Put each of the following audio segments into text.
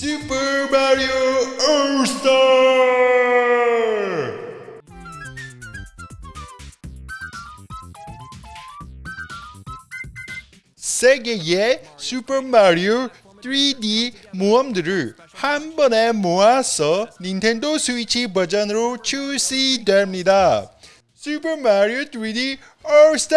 슈퍼 마리오 올스타 세 개의 슈퍼 마리오 3D 모험들을 한 번에 모아서 닌텐도 스위치 버전으로 출시됩니다. 슈퍼 마리오 3D 올스타!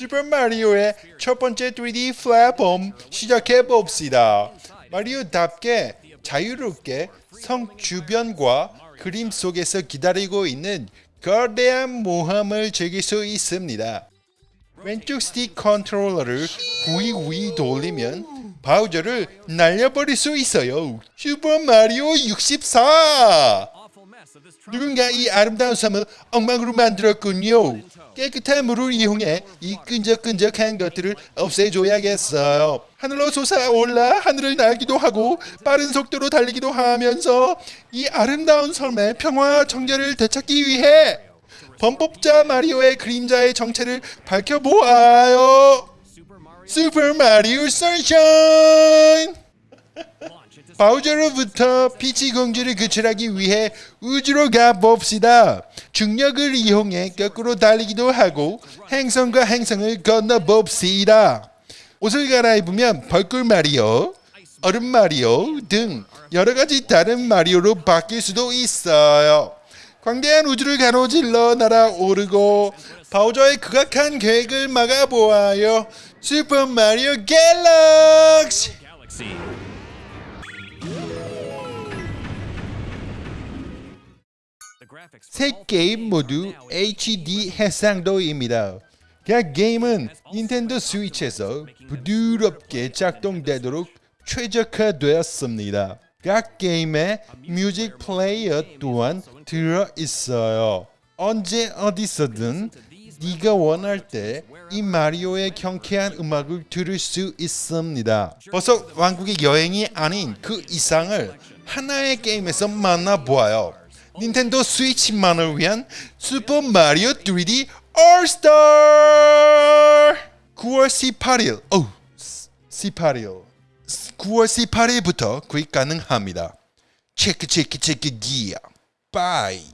슈퍼 마리오의 첫 번째 3D 플랫폼 시작해 봅시다. 마리오답게 자유롭게 성 주변과 그림 속에서 기다리고 있는 거대한 모험을 즐길 수 있습니다. 왼쪽 스틱 컨트롤러를 후이후이 돌리면 바우저를 날려버릴 수 있어요. 슈퍼 마리오 64! 누군가 이 아름다운 섬을 엉망으로 만들었군요. 깨끗한 물을 이용해 이 끈적끈적한 것들을 없애줘야겠어요. 하늘로 솟아올라 하늘을 날기도 하고 빠른 속도로 달리기도 하면서 이 아름다운 섬의 평화와 정결을 되찾기 위해 범법자 마리오의 그림자의 정체를 밝혀보아요. 슈퍼 마리오 선샤인! 바우저로부터 피치 공주를 구출하기 위해 우주로 가봅시다. 중력을 이용해 거꾸로 달리기도 하고 행성과 행성을 건너봅시다. 옷을 갈아입으면 벌꿀 마리오, 얼음 마리오 등 여러 가지 다른 마리오로 바뀔 수도 있어요. 광대한 우주를 가로질러 날아오르고 바우저의 극악한 계획을 막아보아요. 슈퍼 마리오 갤럭시! 세 게임 모두 HD 해상도입니다. 각 게임은 닌텐도 스위치에서 부드럽게 작동되도록 최적화되었습니다. 각 게임에 뮤직 플레이어 또한 들어 있어요. 언제 어디서든 네가 원할 때 이 마리오의 경쾌한 음악을 들을 수 있습니다. 벌써 왕국의 여행이 아닌 그 이상을 하나의 게임에서 만나보아요. 닌텐도 스위치만을 위한 슈퍼 마리오 3D 올스타 9월 18일 어 18일. 9월 18일부터 구입 가능합니다. 체크 체크 체크 기야 bye